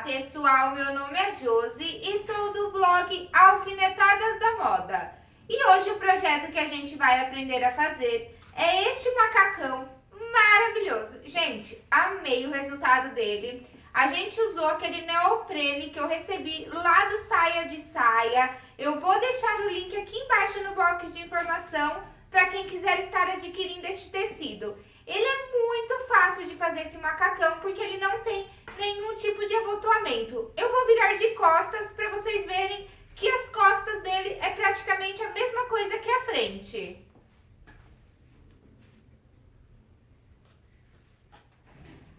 Olá pessoal, meu nome é Josi e sou do blog Alfinetadas da Moda. E hoje o projeto que a gente vai aprender a fazer é este macacão maravilhoso. Gente, amei o resultado dele. A gente usou aquele neoprene que eu recebi lá do Saia de Saia. Eu vou deixar o link aqui embaixo no box de informação para quem quiser estar adquirindo este tecido. Ele é muito fácil de fazer esse macacão porque ele não tem nenhum tipo de abotoamento. Eu vou virar de costas para vocês verem que as costas dele é praticamente a mesma coisa que a frente.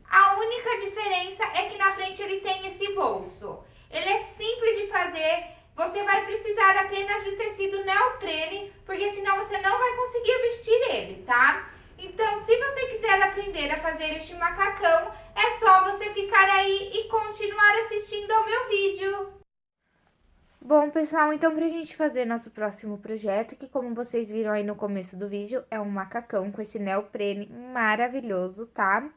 A única diferença é que na frente ele tem esse bolso. Ele é simples de fazer, você vai precisar apenas de tecido neoprene, porque senão você não vai conseguir vestir ele, tá? Então, se você quiser aprender a fazer este macacão, é só você ficar aí e continuar assistindo ao meu vídeo. Bom, pessoal, então pra gente fazer nosso próximo projeto, que como vocês viram aí no começo do vídeo, é um macacão com esse neoprene maravilhoso, tá?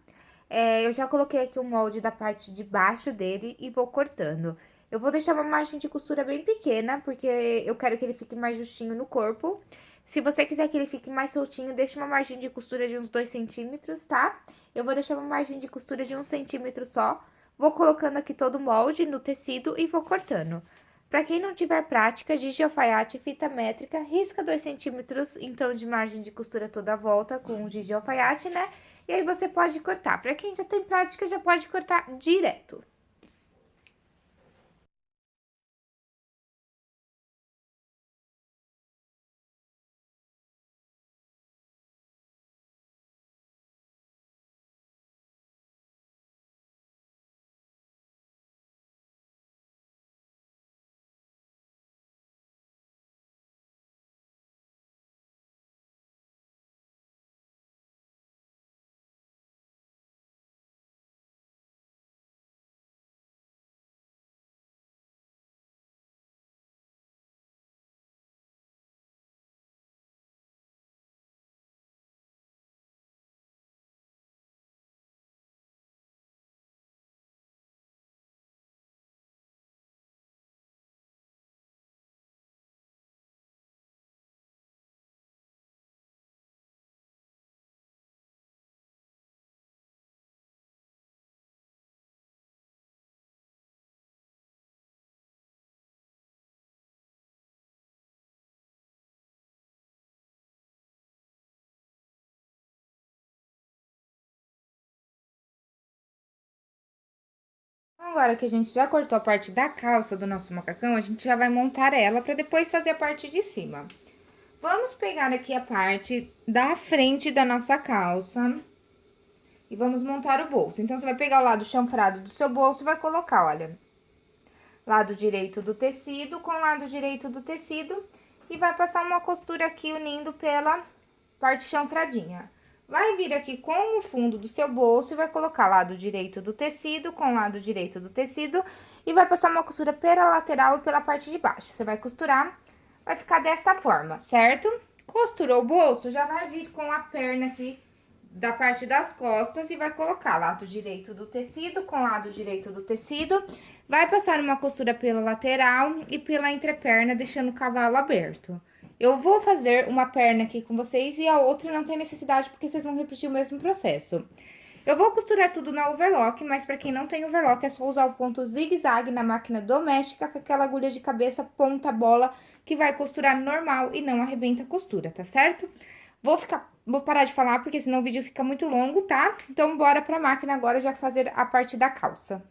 É, eu já coloquei aqui o molde da parte de baixo dele e vou cortando. Eu vou deixar uma margem de costura bem pequena, porque eu quero que ele fique mais justinho no corpo. Se você quiser que ele fique mais soltinho, deixa uma margem de costura de uns 2 centímetros, tá? Eu vou deixar uma margem de costura de 1 um centímetro só. Vou colocando aqui todo o molde no tecido e vou cortando. Pra quem não tiver prática, giz de alfaiate, fita métrica, risca 2 centímetros, então, de margem de costura toda a volta com giz de alfaiate, né? E aí, você pode cortar. Pra quem já tem prática, já pode cortar direto. Agora que a gente já cortou a parte da calça do nosso macacão, a gente já vai montar ela para depois fazer a parte de cima. Vamos pegar aqui a parte da frente da nossa calça e vamos montar o bolso. Então, você vai pegar o lado chanfrado do seu bolso e vai colocar, olha, lado direito do tecido com lado direito do tecido e vai passar uma costura aqui unindo pela parte chanfradinha. Vai vir aqui com o fundo do seu bolso e vai colocar lado direito do tecido com lado direito do tecido e vai passar uma costura pela lateral e pela parte de baixo. Você vai costurar, vai ficar desta forma, certo? Costurou o bolso, já vai vir com a perna aqui da parte das costas e vai colocar lado direito do tecido com lado direito do tecido. Vai passar uma costura pela lateral e pela entreperna, deixando o cavalo aberto. Eu vou fazer uma perna aqui com vocês e a outra não tem necessidade, porque vocês vão repetir o mesmo processo. Eu vou costurar tudo na overlock, mas pra quem não tem overlock, é só usar o ponto zigue-zague na máquina doméstica com aquela agulha de cabeça ponta bola, que vai costurar normal e não arrebenta a costura, tá certo? Vou ficar, vou parar de falar, porque senão o vídeo fica muito longo, tá? Então, bora pra máquina agora já fazer a parte da calça.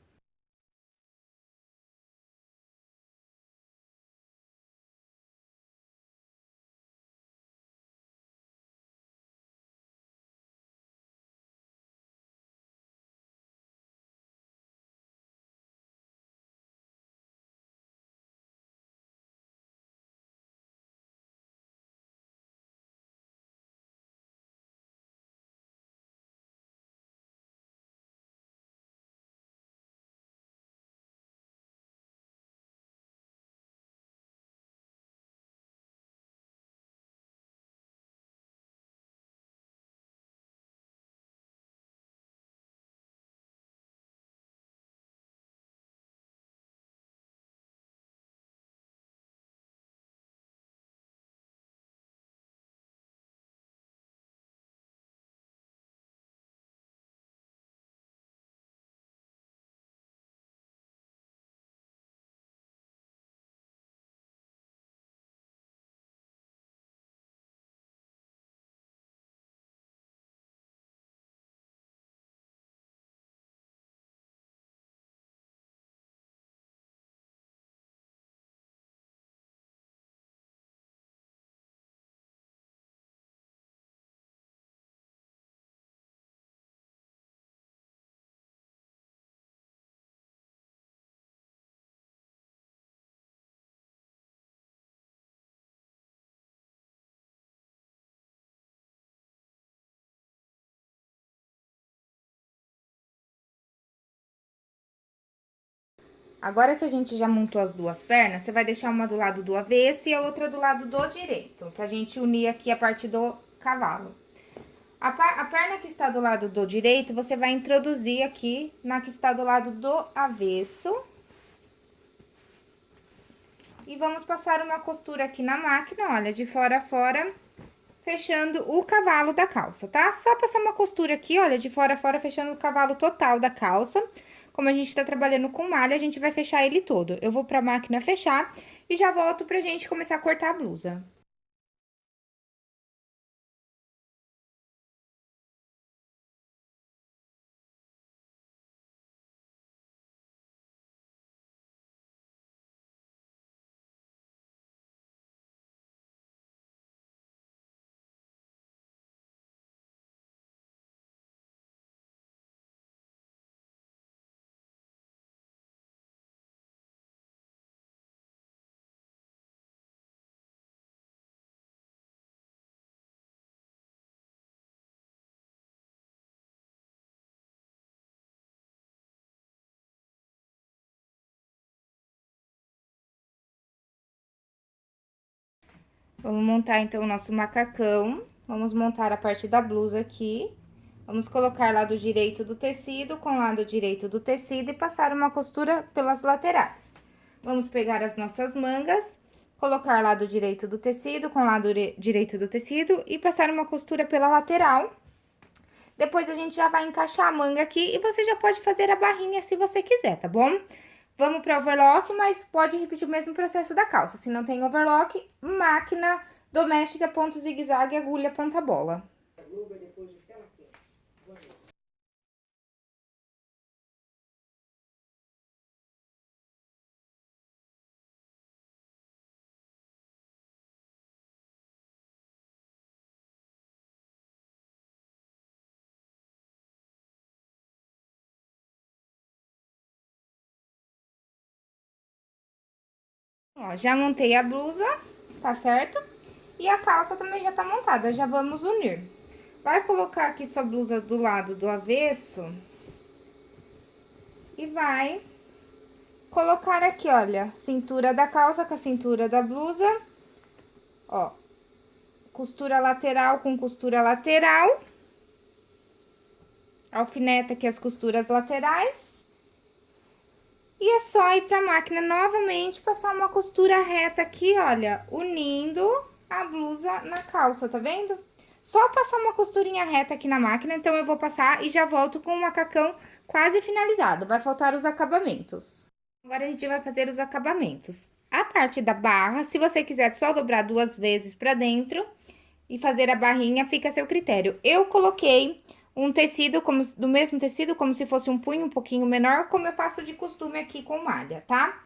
Agora que a gente já montou as duas pernas, você vai deixar uma do lado do avesso e a outra do lado do direito, pra gente unir aqui a parte do cavalo. A, a perna que está do lado do direito, você vai introduzir aqui na que está do lado do avesso. E vamos passar uma costura aqui na máquina, olha, de fora a fora, fechando o cavalo da calça, tá? Só passar uma costura aqui, olha, de fora a fora, fechando o cavalo total da calça. Como a gente tá trabalhando com malha, a gente vai fechar ele todo. Eu vou pra máquina fechar e já volto pra gente começar a cortar a blusa. Vamos montar, então, o nosso macacão. Vamos montar a parte da blusa aqui. Vamos colocar lado direito do tecido com lado direito do tecido e passar uma costura pelas laterais. Vamos pegar as nossas mangas, colocar lado direito do tecido com lado direito do tecido e passar uma costura pela lateral. Depois, a gente já vai encaixar a manga aqui e você já pode fazer a barrinha se você quiser, tá bom? Vamos para overlock, mas pode repetir o mesmo processo da calça. Se não tem overlock, máquina doméstica, ponto zigue-zague, agulha, ponta bola. Ó, já montei a blusa, tá certo? E a calça também já tá montada, já vamos unir. Vai colocar aqui sua blusa do lado do avesso. E vai colocar aqui, olha, cintura da calça com a cintura da blusa. Ó, costura lateral com costura lateral. Alfineta aqui as costuras laterais. E é só ir pra máquina novamente, passar uma costura reta aqui, olha, unindo a blusa na calça, tá vendo? Só passar uma costurinha reta aqui na máquina, então eu vou passar e já volto com o macacão quase finalizado. Vai faltar os acabamentos. Agora, a gente vai fazer os acabamentos. A parte da barra, se você quiser só dobrar duas vezes pra dentro e fazer a barrinha, fica a seu critério. Eu coloquei um tecido como, do mesmo tecido, como se fosse um punho um pouquinho menor, como eu faço de costume aqui com malha, tá?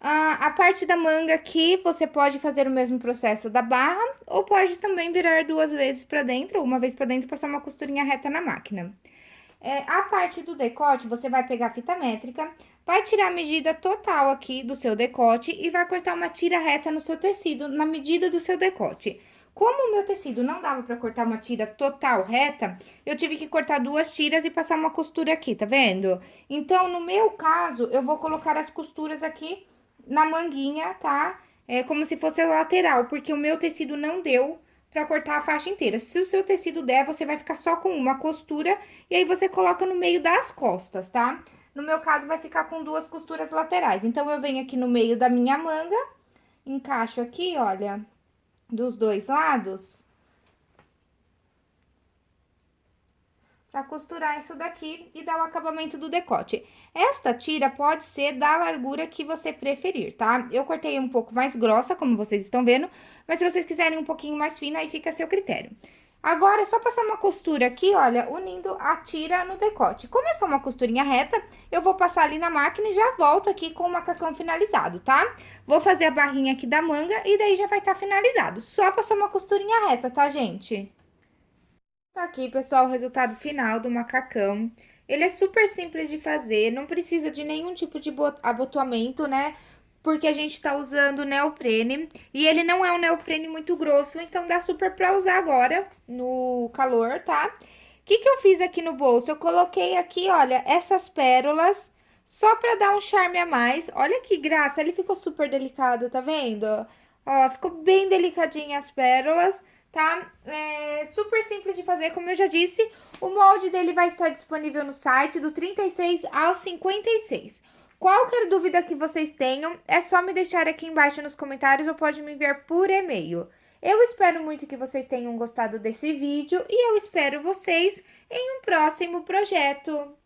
Ah, a parte da manga aqui, você pode fazer o mesmo processo da barra, ou pode também virar duas vezes pra dentro, uma vez pra dentro, passar uma costurinha reta na máquina. É, a parte do decote, você vai pegar a fita métrica, vai tirar a medida total aqui do seu decote e vai cortar uma tira reta no seu tecido, na medida do seu decote. Como o meu tecido não dava pra cortar uma tira total reta, eu tive que cortar duas tiras e passar uma costura aqui, tá vendo? Então, no meu caso, eu vou colocar as costuras aqui na manguinha, tá? É como se fosse lateral, porque o meu tecido não deu pra cortar a faixa inteira. Se o seu tecido der, você vai ficar só com uma costura e aí você coloca no meio das costas, tá? No meu caso, vai ficar com duas costuras laterais. Então, eu venho aqui no meio da minha manga, encaixo aqui, olha, dos dois lados. Pra costurar isso daqui e dar o acabamento do decote. Esta tira pode ser da largura que você preferir, tá? Eu cortei um pouco mais grossa, como vocês estão vendo, mas se vocês quiserem um pouquinho mais fina, aí fica a seu critério. Agora, é só passar uma costura aqui, olha, unindo a tira no decote. Como é só uma costurinha reta, eu vou passar ali na máquina e já volto aqui com o macacão finalizado, tá? Vou fazer a barrinha aqui da manga e daí já vai estar tá finalizado. Só passar uma costurinha reta, tá, gente? Tá aqui, pessoal, o resultado final do macacão. Ele é super simples de fazer, não precisa de nenhum tipo de abotoamento, né? Porque a gente tá usando neoprene. E ele não é um neoprene muito grosso, então dá super pra usar agora no calor, tá? O que que eu fiz aqui no bolso? Eu coloquei aqui, olha, essas pérolas só pra dar um charme a mais. Olha que graça, ele ficou super delicado, tá vendo? Ó, ficou bem delicadinha as pérolas, tá? É super simples de fazer, como eu já disse, o molde dele vai estar disponível no site do 36 ao 56. Qualquer dúvida que vocês tenham, é só me deixar aqui embaixo nos comentários ou pode me enviar por e-mail. Eu espero muito que vocês tenham gostado desse vídeo e eu espero vocês em um próximo projeto.